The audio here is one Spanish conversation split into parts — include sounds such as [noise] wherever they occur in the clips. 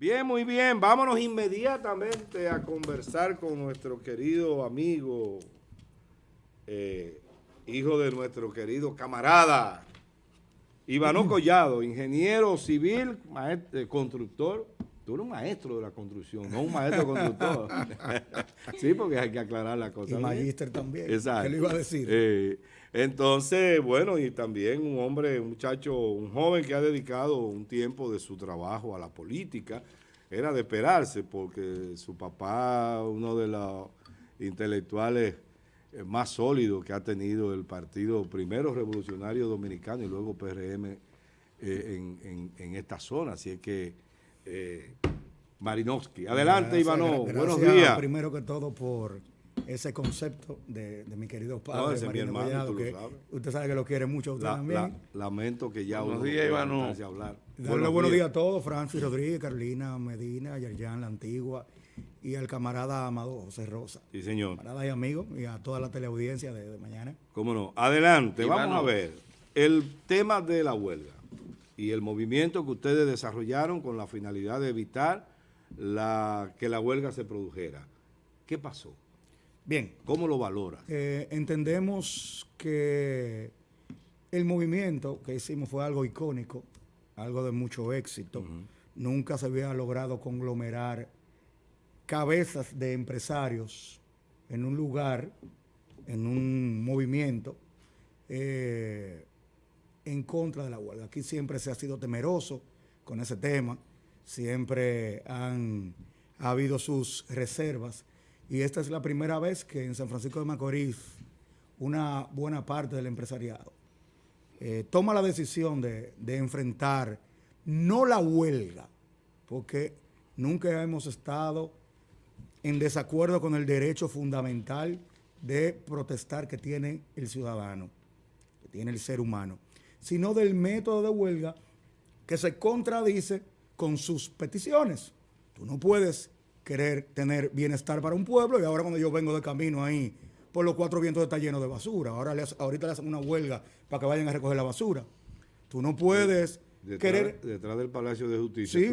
Bien, muy bien. Vámonos inmediatamente a conversar con nuestro querido amigo, eh, hijo de nuestro querido camarada, Ivano Collado, ingeniero civil, maestro, eh, constructor. Tú eres un maestro de la construcción, no un maestro constructor. [laughs] sí, porque hay que aclarar la cosa. Y magíster también. Exacto. ¿Qué le iba a decir? Eh, entonces, bueno, y también un hombre, un muchacho, un joven que ha dedicado un tiempo de su trabajo a la política. Era de esperarse porque su papá, uno de los intelectuales eh, más sólidos que ha tenido el partido, primero revolucionario dominicano y luego PRM eh, en, en, esta zona. Así es que, eh, Marinovsky. Adelante, Ivano. Buenos días. Primero que todo por ese concepto de, mi querido padre, no, que usted sabe que lo quiere mucho usted también. lamento que ya buenos días, Ivano. hablar. Darle buenos, días. a todos, Francis Rodríguez, Carolina Medina, Yerjan La Antigua y al camarada Amado José Rosa. Sí, señor. Camarada y amigo y a toda la teleaudiencia de, mañana. Cómo no. Adelante, vamos a ver el tema de la huelga y el movimiento que ustedes desarrollaron con la finalidad de evitar la, que la huelga se produjera. ¿Qué pasó? Bien. ¿Cómo lo valora? Eh, entendemos que el movimiento que hicimos fue algo icónico, algo de mucho éxito. Nunca se había logrado conglomerar cabezas de empresarios en un lugar, en un movimiento, eh, en contra de la huelga. Aquí siempre se ha sido temeroso con ese tema, siempre han ha habido sus reservas y esta es la primera vez que en San Francisco de Macorís una buena parte del empresariado eh, toma la decisión de, enfrentar no la huelga, porque nunca hemos estado en desacuerdo con el derecho fundamental de protestar que tiene el ciudadano, que tiene el ser humano, sino del método de huelga que se contradice con sus peticiones. Tú no puedes querer tener bienestar para un pueblo y ahora cuando yo vengo de camino ahí por los cuatro vientos está lleno de basura. Ahora ahorita le hacen una huelga para que vayan a recoger la basura. Tú no puedes querer... Detrás del Palacio de Justicia sí,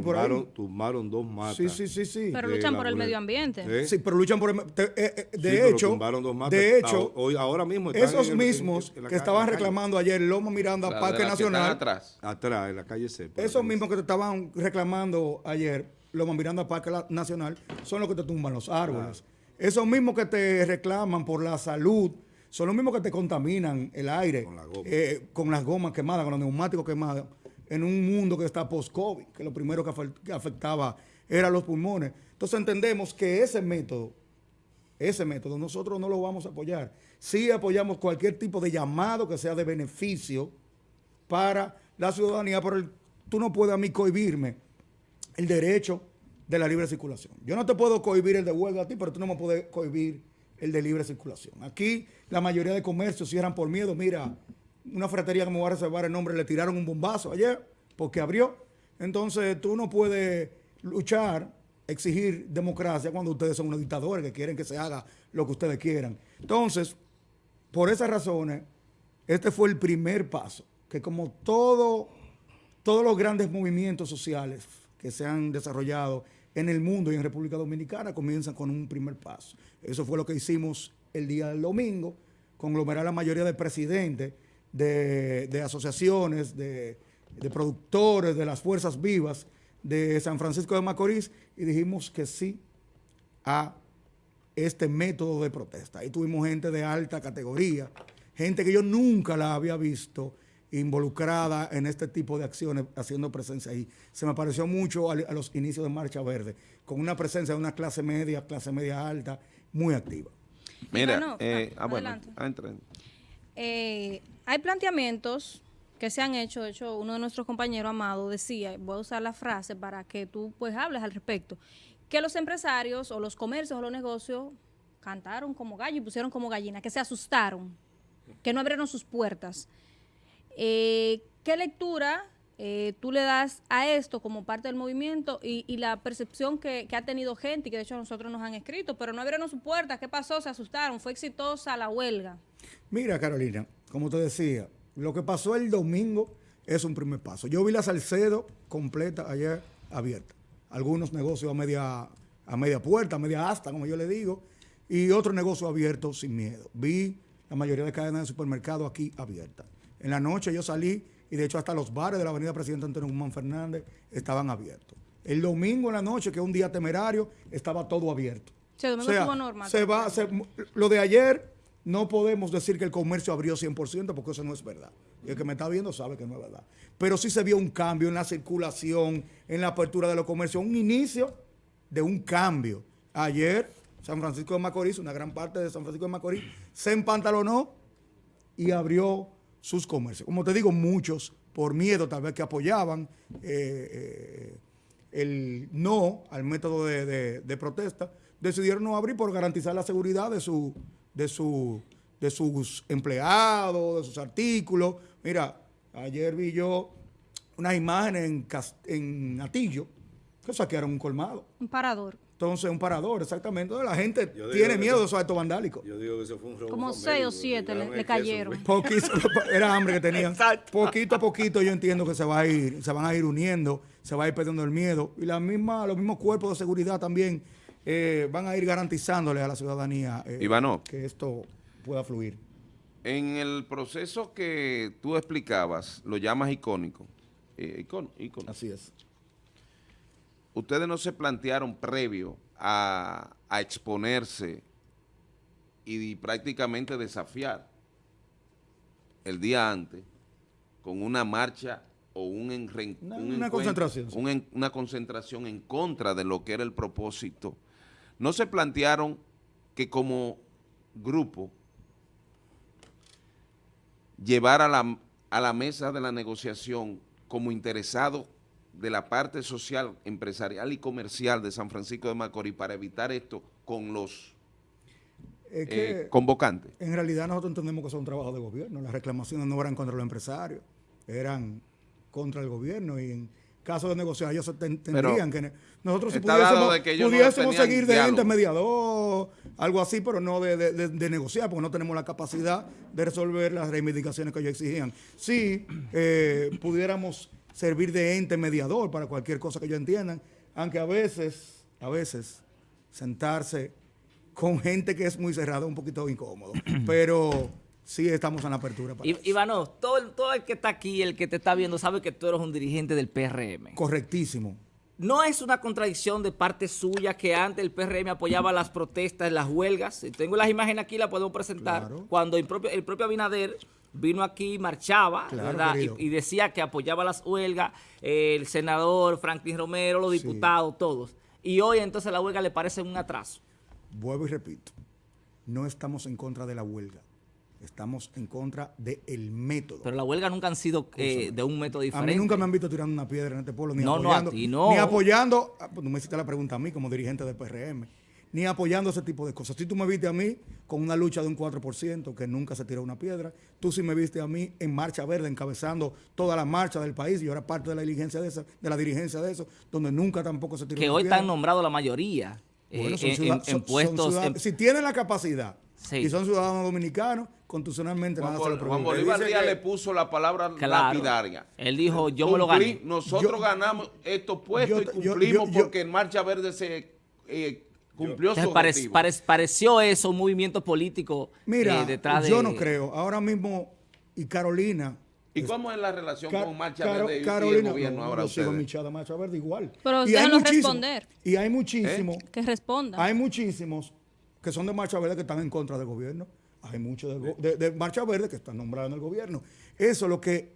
tumbaron, dos matas. Sí, sí, sí, sí. Pero luchan por el medio ambiente. Sí, pero luchan por el... Eh, eh, de hecho, tumbaron dos matas. de hecho, hoy, ahora mismo esos mismos que estaban reclamando ayer Loma Miranda, Parque Nacional... Atrás. Atrás, en la calle C. Esos mismos que te estaban reclamando ayer Loma Miranda Parque Nacional, son los que te tumban los árboles. Esos mismos que te reclaman por la salud, son los mismos que te contaminan el aire con, eh, con las gomas quemadas, con los neumáticos quemados, en un mundo que está post-COVID, que lo primero que afectaba eran los pulmones. Entonces entendemos que ese método, ese método, nosotros no lo vamos a apoyar. Sí apoyamos cualquier tipo de llamado que sea de beneficio para la ciudadanía, pero tú no puedes a mí cohibirme el derecho de la libre circulación. Yo no te puedo cohibir el de huelga a ti, pero tú no me puedes cohibir el de libre circulación. Aquí la mayoría de comercios cierran por miedo. Mira, una fratería que me voy a reservar el nombre, le tiraron un bombazo ayer porque abrió. Entonces tú no puedes luchar, exigir democracia cuando ustedes son unos dictadores que quieren que se haga lo que ustedes quieran. Entonces, por esas razones, este fue el primer paso, que como todo, todos los grandes movimientos sociales, que se han desarrollado en el mundo y en República Dominicana comienzan con un primer paso. Eso fue lo que hicimos el día del domingo, conglomerar la mayoría de presidentes de, asociaciones, de, de, productores, de las fuerzas vivas de San Francisco de Macorís y dijimos que sí a este método de protesta. Ahí tuvimos gente de alta categoría, gente que yo nunca la había visto involucrada en este tipo de acciones, haciendo presencia ahí. Se me pareció mucho a, los inicios de Marcha Verde, con una presencia de una clase media, clase media alta, muy activa. Mira, eh, ah, bueno, eh, hay planteamientos que se han hecho, de hecho uno de nuestros compañeros, Amado, decía, voy a usar la frase para que tú pues hables al respecto, que los empresarios o los comercios o los negocios cantaron como gallo y pusieron como gallina, que se asustaron, que no abrieron sus puertas. Eh, ¿Qué lectura eh, tú le das a esto como parte del movimiento y, la percepción que, ha tenido gente y que de hecho nosotros nos han escrito, pero no abrieron su puerta, ¿qué pasó? Se asustaron, fue exitosa la huelga. Mira Carolina, como te decía, lo que pasó el domingo es un primer paso. Yo vi la Salcedo completa ayer abierta. algunos negocios a media, a media puerta, a media asta, como yo le digo, y otros negocios abiertos sin miedo. Vi la mayoría de cadenas de supermercados aquí abiertas. En la noche yo salí y de hecho hasta los bares de la avenida Presidente Antonio Guzmán Fernández estaban abiertos. El domingo en la noche, que es un día temerario, estaba todo abierto. Sí, o sea, normal, se va, lo de ayer no podemos decir que el comercio abrió 100% porque eso no es verdad. Y el que me está viendo sabe que no es verdad. Pero sí se vio un cambio en la circulación, en la apertura de los comercios, un inicio de un cambio. Ayer, San Francisco de Macorís, una gran parte de San Francisco de Macorís, se empantalonó y abrió sus comercios. Como te digo, muchos, por miedo tal vez que apoyaban eh, eh, el no al método de, protesta, decidieron no abrir por garantizar la seguridad de, su, de, su, de sus empleados, de sus artículos. Mira, ayer vi yo unas imágenes en, en Atillo que saquearon un colmado. Un parador. Entonces, un parador, exactamente. La gente tiene miedo de esos actos vandálicos. Yo digo que eso fue un robo Como seis o siete le, cayeron. Poquito, [laughs] era hambre que tenían. Poquito a poquito yo entiendo que se va a ir, se van a ir uniendo, se va a ir perdiendo el miedo. Y la misma, los mismos cuerpos de seguridad también eh, van a ir garantizándole a la ciudadanía eh, que esto pueda fluir. En el proceso que tú explicabas, lo llamas icónico. Eh, icónico. Así es ustedes no se plantearon previo a, exponerse y, prácticamente desafiar el día antes con una marcha o un, una, concentración, una concentración en contra de lo que era el propósito. No se plantearon que como grupo llevar a la, a la mesa de la negociación como interesado de la parte social, empresarial y comercial de San Francisco de Macorís para evitar esto con los eh, convocantes? En realidad nosotros entendemos que son trabajos de gobierno. Las reclamaciones no eran contra los empresarios, eran contra el gobierno y en caso de negociar ellos tendrían que... Nosotros si pudiésemos, seguir de ente mediador, algo así, pero no de, negociar, porque no tenemos la capacidad de resolver las reivindicaciones que ellos exigían. Si eh, pudiéramos servir de ente mediador para cualquier cosa que ellos entiendan, aunque a veces, a veces, sentarse con gente que es muy cerrada es un poquito incómodo, [clears throat] pero sí estamos en la apertura. Para Ivano, todo, todo el que está aquí, el que te está viendo, sabe que tú eres un dirigente del PRM. Correctísimo. ¿No es una contradicción de parte suya que antes el PRM apoyaba las protestas, las huelgas? Tengo las imágenes aquí, las podemos presentar. Cuando el propio, el propio Abinader vino aquí, marchaba, ¿verdad? Y, decía que apoyaba las huelgas, el senador Franklin Romero, los diputados, todos. Y hoy entonces la huelga le parece un atraso. Vuelvo y repito, no estamos en contra de la huelga. Estamos en contra del método. Pero la huelga nunca han sido eh, de un método diferente. A mí nunca me han visto tirando una piedra en este pueblo, ni apoyando. No, Ni apoyando, ah, pues tú me hiciste la pregunta a mí como dirigente del PRM ni apoyando ese tipo de cosas. Si tú me viste a mí con una lucha de un 4%, que nunca se tiró una piedra, tú sí me viste a mí en Marcha Verde, encabezando toda la marcha del país, y yo era parte de la dirigencia de, esa, de la dirigencia de eso, donde nunca tampoco se tiró que una piedra. Que hoy están nombrados la mayoría eh, en, puestos... si tienen la capacidad y son ciudadanos dominicanos, constitucionalmente nada se lo Juan Bolívar Díaz le puso la palabra lapidaria. Él dijo, yo me lo gané. Nosotros ganamos estos puestos y cumplimos porque en Marcha Verde se... Eh, cumplió su pareció eso un movimiento político Mira, eh, detrás de... yo no creo. Ahora mismo, y Carolina... ¿Y cómo es la relación con Marcha Verde y, Carolina, el gobierno ahora ustedes? Marcha Verde igual. Pero ustedes no responder. Y hay muchísimos... Que respondan. Hay muchísimos que son de Marcha Verde que están en contra del gobierno. Hay muchos de, de, Marcha Verde que están nombrados en el gobierno. Eso es lo que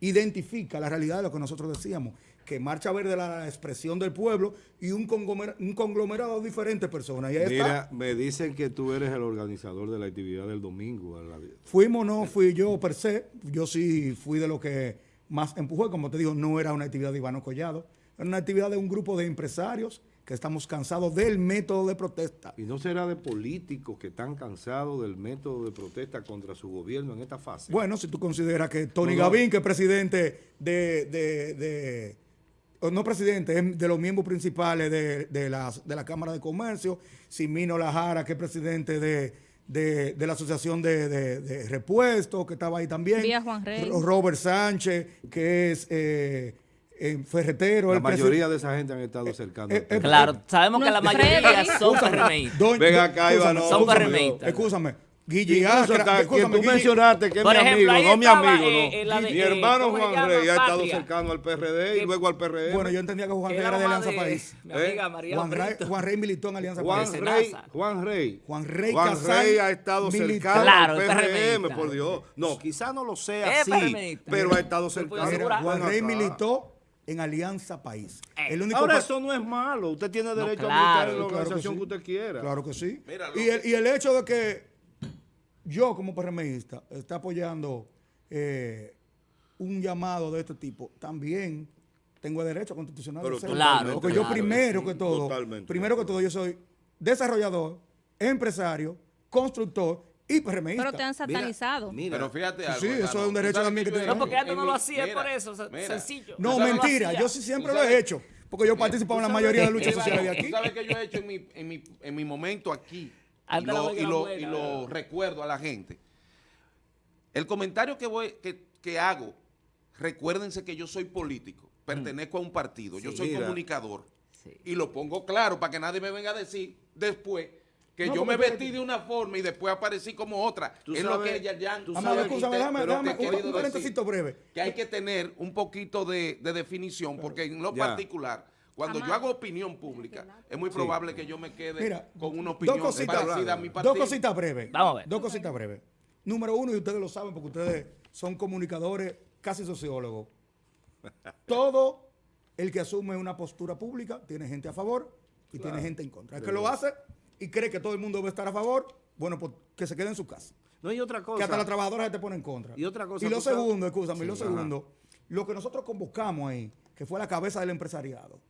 identifica la realidad de lo que nosotros decíamos que Marcha Verde la expresión del pueblo y un conglomerado, de diferentes personas. Mira, me dicen que tú eres el organizador de la actividad del domingo. Fuimos, no fui yo per se, yo sí fui de lo que más empujó, como te digo, no era una actividad de Ivano Collado, era una actividad de un grupo de empresarios que estamos cansados del método de protesta. ¿Y no será de políticos que están cansados del método de protesta contra su gobierno en esta fase? Bueno, si tú consideras que Tony Gavín, que es presidente de no presidente, es de los miembros principales de, de, la, de la Cámara de Comercio, Simino Lajara, que es presidente de, la Asociación de, Repuestos, que estaba ahí también. Juan Rey. Robert Sánchez, que es eh, eh, ferretero. La mayoría de esa gente han estado cercano. eh, eh. Claro, sabemos que la mayoría son PRMistas. Doña- Ven acá, Iván, son PRMistas. Escúchame. Guille Incluso hasta que tú Guille- mencionaste que es mi ejemplo, amigo, no mi amigo, eh, no. eh, la de- mi hermano ¿cómo se Juan? Rey ha estado cercano al PRD y luego al PRM. Bueno, yo entendía que Juan Rey era de Alianza de País. Mi amiga ¿Eh? María Juan Rey. Juan Rey militó en Alianza Juan País. Rey. Juan Rey. Juan Rey Juan Casal Rey ha estado militó. cercano Claro, al es PRM, por Dios. No, quizá no lo sea así, PRMista. pero ha estado cercano. Juan Rey militó en Alianza País. Eh. El único Ahora eso no es malo, usted tiene derecho claro, a militar en la claro que organización sí. que, usted quiera. Claro que sí. Mira, lo y, el, y el hecho de que yo como PRMista está apoyando eh, un llamado de este tipo, también tengo derecho constitucional. Pero de hacerlo. Claro, Porque yo claro. primero Sí, que todo, primero que todo yo soy desarrollador, empresario, constructor y PRMista. Pero te han satanizado. Mira, Pero fíjate algo. Sí, eso es un derecho también que tiene. he No, porque antes no lo hacía mira, por eso, sencillo. no, mentira, yo sí siempre lo he hecho. Porque yo participaba en la mayoría de luchas Mira, sociales de Tú aquí. sabes que yo he hecho en mi, en mi, en mi momento aquí. Y lo, y lo- buena, y lo recuerdo a la gente. El comentario que, voy, que, que hago, recuérdense que yo soy político, pertenezco a un partido, yo Sí. soy Mira. comunicador. Sí. Y lo pongo claro para que nadie me venga a decir después que No, yo me vestí de una forma y después aparecí como otra. Tú es lo sabes- que Yayan tú sabes- escúchame, déjame, pero déjame, que he un, un breve. que hay que tener un poquito de, de definición, porque en lo Ya. particular, cuando yo hago opinión pública, es muy probable que yo me quede Mira, con una dos opinión cositas, parecida a mi partido. dos cositas breves. Vamos a ver. Dos cositas breves. Número uno, y ustedes lo saben porque ustedes son comunicadores, casi sociólogos. Todo el que asume una postura pública tiene gente a favor y tiene gente en contra. El que lo hace y cree que todo el mundo debe estar a favor, bueno, pues que se quede en su casa. No hay otra cosa. Que hasta la trabajadora se te pone en contra. Y otra cosa, Y lo segundo, escúchame, y lo segundo, lo que nosotros convocamos ahí, que fue la cabeza del empresariado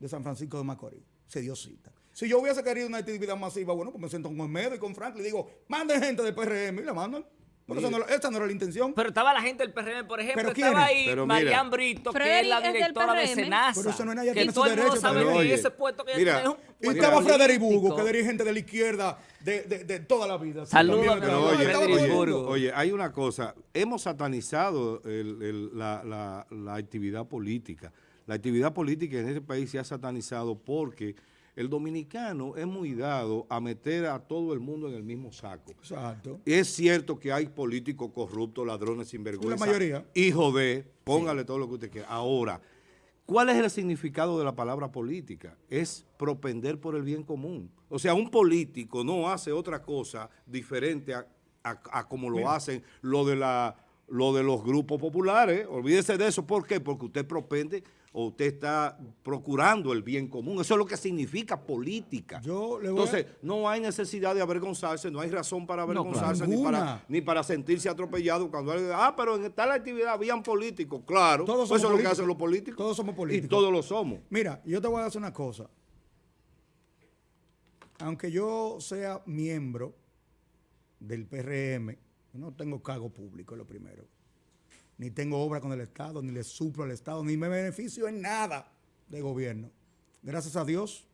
de San Francisco de Macorís, se dio cita. Si yo hubiese querido una actividad masiva, bueno, pues me siento con Olmedo y con Franklin y digo, manden gente del PRM y la mandan. Pero esa no, esa no era la intención. Pero estaba la gente del PRM, por ejemplo, ¿Pero estaba ahí Pero. Marian Brito, que es la es del directora de PRM. Senasa. Pero eso no es nadie, que tiene todo su el mundo derecho, sabe pero que oye, ese puesto que mira, es un y estaba Frederick. Burgo, que dirige gente de la izquierda de, de- de toda la vida. Sí, Saludos, Pero amigo oye, oye, hay una cosa, hemos satanizado el- el- la, la- la actividad política. La actividad política en este país se ha satanizado porque el dominicano es muy dado a meter a todo el mundo en el mismo saco. Exacto. Es cierto que hay políticos corruptos, ladrones sinvergüenza. La mayoría. Hijo de, póngale todo lo que usted quiera. Ahora, ¿cuál es el significado de la palabra política? Es propender por el bien común. O sea, un político no hace otra cosa diferente a, a- a como lo hacen lo de, la, lo de los grupos populares. Olvídese de eso. ¿Por qué? Porque usted propende o usted está procurando el bien común. Eso es lo que significa política. Yo le voy a- Entonces, no hay necesidad de avergonzarse, no hay razón para claro. avergonzarse ni, para, ni para sentirse atropellado cuando alguien ah, pero en tal actividad habían políticos. Claro, Todos pues somos eso es lo que hacen los políticos. Todos somos políticos. Y todos lo somos. Mira, yo te voy a decir una cosa. Aunque yo sea miembro del PRM, no tengo cargo público, es lo primero. Ni tengo obra con el Estado, ni le suplo al Estado, ni me beneficio en nada de gobierno. Gracias a Dios,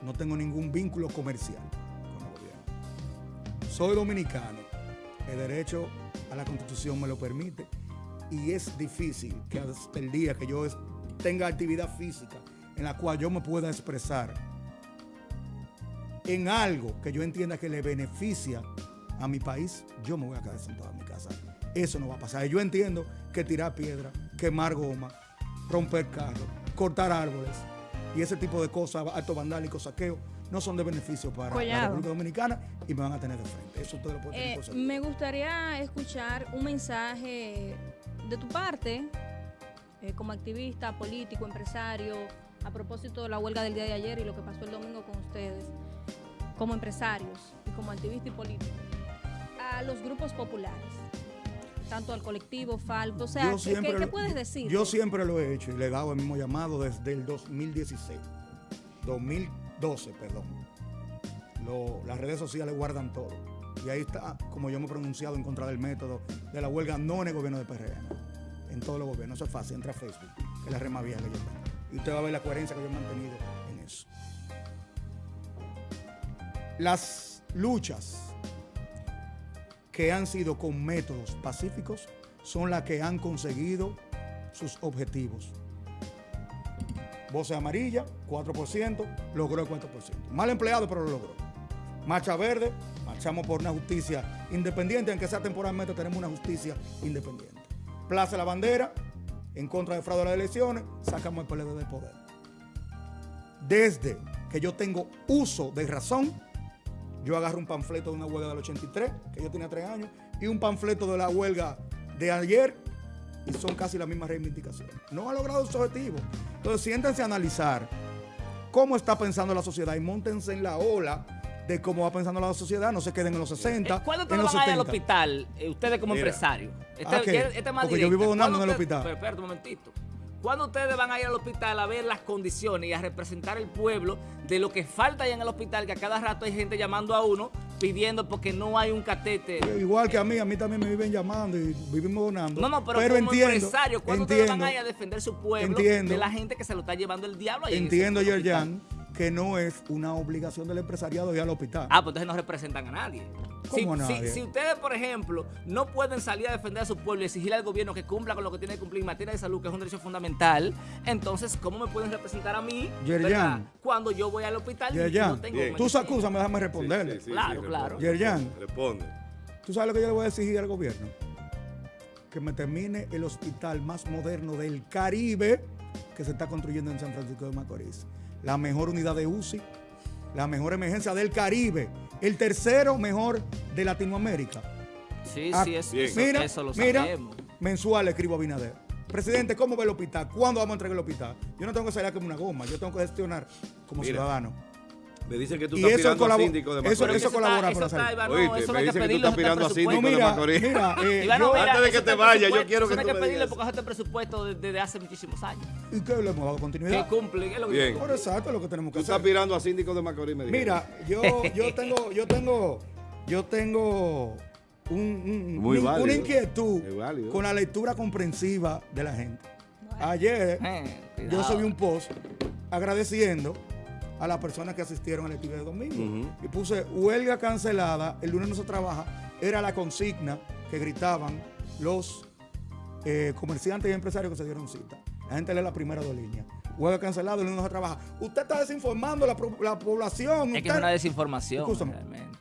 no tengo ningún vínculo comercial con el gobierno. Soy dominicano, el derecho a la constitución me lo permite y es difícil que hasta el día que yo tenga actividad física en la cual yo me pueda expresar en algo que yo entienda que le beneficia a mi país, yo me voy a quedar sentado en mi casa. Eso no va a pasar. Yo entiendo que tirar piedra, quemar goma, romper carros, cortar árboles y ese tipo de cosas, actos vandálicos, saqueos, no son de beneficio para la. República Dominicana y me van a tener de frente. Eso ustedes lo pueden tener Eh, por me gustaría escuchar un mensaje de tu parte, eh, como activista, político, empresario, a propósito de la huelga del día de ayer y lo que pasó el domingo con ustedes, como empresarios y como activista y político, a los grupos populares, tanto al colectivo Falco, o sea, ¿qué, siempre qué- puedes decir? Yo siempre lo he hecho y le he dado el mismo llamado desde el 2016. 2012, perdón. Lo- las redes sociales guardan todo. Y ahí está, como yo me he pronunciado en contra del método de la huelga no en el gobierno de PRM. En todos los gobiernos. Eso es fácil. Entra a Facebook, que es la red más vieja que yo tengo. Y usted va a ver la coherencia que yo he mantenido en eso. Las luchas que han sido con métodos pacíficos son las que han conseguido sus objetivos. Voce amarilla, 4%, logró el 4%. Mal empleado, pero lo logró. Marcha verde, marchamos por una justicia independiente, aunque sea temporalmente tenemos una justicia independiente. Plaza la bandera, en contra de fraude de las elecciones, sacamos el PLD del poder. Desde que yo tengo uso de razón, yo agarro un panfleto de una huelga del 83, que yo tenía tres años, y un panfleto de la huelga de ayer, y son casi las mismas reivindicaciones. No ha logrado su objetivo. Entonces, siéntense a analizar cómo está pensando la sociedad y montense en la ola de cómo va pensando la sociedad, no se queden en los 60. Eh, ¿Cuándo en ustedes los van a ir al 70. hospital, eh, ustedes como Mira. empresarios? Este, ¿A qué? este es más Porque yo vivo donando en el ¿Cuándo hospital. Pero espérate un momentito. ¿Cuándo ustedes van a ir al hospital a ver las condiciones y a representar el pueblo de lo que falta ahí en el hospital? Que a cada rato hay gente llamando a uno pidiendo porque no hay un catete. Igual que a mí, a mí también me viven llamando y vivimos donando. No, no, pero, como entiendo, empresario, ¿cuándo ustedes van entiendo, a ir a defender su pueblo entiendo. de la gente que se lo está llevando el diablo ahí entiendo? Yerjan, que no es una obligación del empresariado ir al hospital. Ah, pues entonces no representan a nadie. Si, ¿Cómo a si- nadie? si ustedes, por ejemplo, no pueden salir a defender a su pueblo y exigirle al gobierno que cumpla con lo que tiene que cumplir en materia de salud, que es un derecho fundamental, entonces, ¿cómo me pueden representar a mí Yerjan. cuando yo voy al hospital y Yerjan, no tengo Bien. tú acusas, déjame responderle. Sí, sí, sí, Claro, responde. claro. Yerjan. Responde. ¿Tú sabes lo que yo le voy a exigir al gobierno? Que me termine el hospital más moderno del Caribe que se está construyendo en San Francisco de Macorís. La mejor unidad de UCI, la mejor emergencia del Caribe, el tercero mejor de Latinoamérica. Sí, Ah, sí, eso, bien. eso- Mira, eso lo mira, sabemos. mensual escribo a Binader. Presidente, ¿cómo ve el hospital? ¿Cuándo vamos a entregar el hospital? Yo no tengo que salir como una goma, yo tengo que gestionar como Mira, ciudadano. Me dicen que tú Y estás eso aspirando a síndico de eso- Macorís. Eso está- colabora con la está, salud. Iván, no, Oíste, eso me que dicen que tú estás eso aspirando a síndico de mira, Macorís. mira, eh, yo- mira, Antes de que eso te vaya, yo quiero eso que tú me que pedirle digas porque eso está en presupuesto desde, hace muchísimos años. ¿Y qué le hemos dado Que continuidad? cumple, ¿qué es lo que Bien. Por exacto es lo que tenemos Tú que estás hacer. aspirando a síndico de Macorís, me. Mira, yo, yo tengo, yo tengo, yo tengo un- un- Muy un- válido. una inquietud con la lectura comprensiva de la gente. Ayer Eh, yo subí un post agradeciendo a las personas que asistieron al actividad de domingo. Y puse huelga cancelada, el lunes no se trabaja, era la consigna que gritaban los eh, comerciantes y empresarios que se dieron cita. La gente lee la primera dos líneas. Huelga cancelada, el lunes no se trabaja. Usted está desinformando a la, la población. Es que es una desinformación, Escúchame. realmente.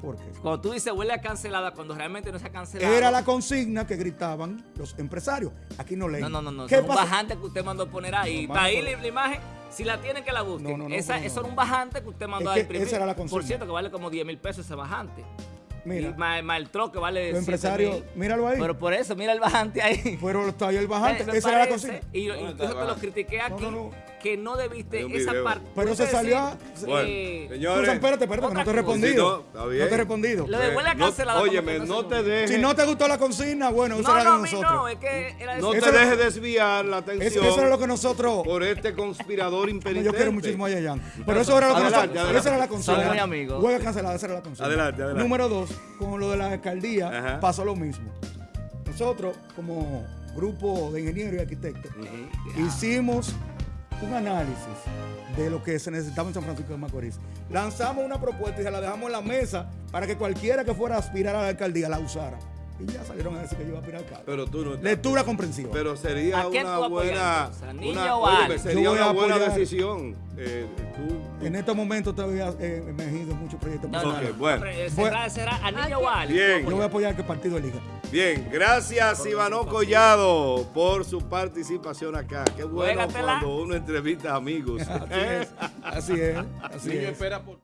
¿Por qué? Cuando tú dices huelga cancelada, cuando realmente no se ha cancelado. Era la consigna que gritaban los empresarios. Aquí no leen. No, no, no, no. ¿Qué es un bajante que usted mandó poner ahí. No, Está ahí la imagen. Si la tienen que la busquen. No, no, no, esa, pero no. Eso era un bajante que usted mandó Es a que imprimir. esa era la Por consigna. cierto, que vale como 10 mil pesos ese bajante. Mira, Y más, más el troque que vale. los 7 empresarios, míralo ahí. Pero por eso, mira el bajante ahí. Fueron está ahí el bajante. Esa era la consigna. Y, ¿Dónde y está yo el te lo critiqué aquí, No, no, no. Que no debiste esa parte. Pero se salió a- decir, Bueno, eh, señores. Susan, espérate, espérate, que no te he respondido. Sí, no, está bien. No te he respondido. Lo de huelga No- cancelada. como Óyeme, que no se te dejes. Si no te gustó la consigna, bueno, esa No, era no, la a de nosotros. no, es que era No Eso te era- dejes desviar la Eso, atención eso era lo que nosotros. por este conspirador Yo impenitente. quiero muchísimo a Yayan. Pero eso era lo que Adelante, nosotros. adelante. Esa era la consigna. Muy amigos. Huelga cancelada, esa era la consigna. Adelante, adelante. Número dos, con lo de la alcaldía Ajá. pasó lo mismo. Nosotros, como grupo de ingenieros y arquitectos, hicimos un análisis de lo que se necesitaba en San Francisco de Macorís. Lanzamos una propuesta y se la dejamos en la mesa para que cualquiera que fuera a aspirar a la alcaldía la usara. Y ya salieron a decir que yo iba a aspirar al cargo. Pero tú no estás- Lectura comprensiva. Pero sería ¿A quién una tú apoyas, buena, entonces? ¿A una, o a óyeme, Ale? sería Yo voy una a buena apoyar- decisión. Eh, tú, En estos momentos todavía eh, emergido muchos proyectos. No, no, Ok, no. bueno. Será, será a niño ¿A o a Ale. Bien. Yo voy a apoyar que el partido elija. Bien, gracias Ivano Collado por su participación acá. Qué bueno Juégatela. cuando uno entrevista amigos. Así es, así es, así Niño es. espera por...